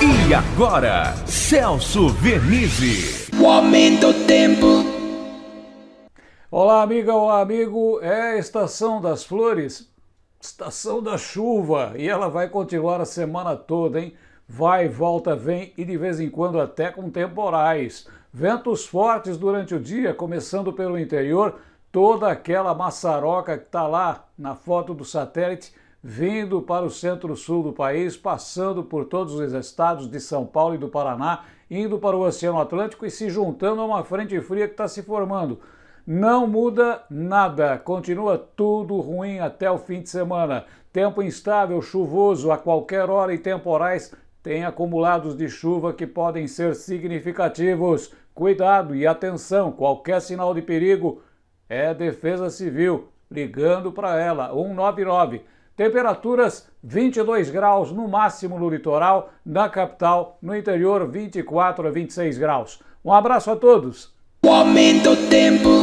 E agora, Celso Vernizzi. O aumento do tempo. Olá, amiga, olá, amigo. É a estação das flores, estação da chuva. E ela vai continuar a semana toda, hein? Vai, volta, vem e de vez em quando até com temporais. Ventos fortes durante o dia, começando pelo interior, toda aquela maçaroca que está lá na foto do satélite vindo para o centro-sul do país, passando por todos os estados de São Paulo e do Paraná, indo para o Oceano Atlântico e se juntando a uma frente fria que está se formando. Não muda nada, continua tudo ruim até o fim de semana. Tempo instável, chuvoso a qualquer hora e temporais tem acumulados de chuva que podem ser significativos. Cuidado e atenção, qualquer sinal de perigo é Defesa Civil, ligando para ela, 199. Temperaturas 22 graus no máximo no litoral, na capital, no interior 24 a 26 graus. Um abraço a todos. O aumento tempo.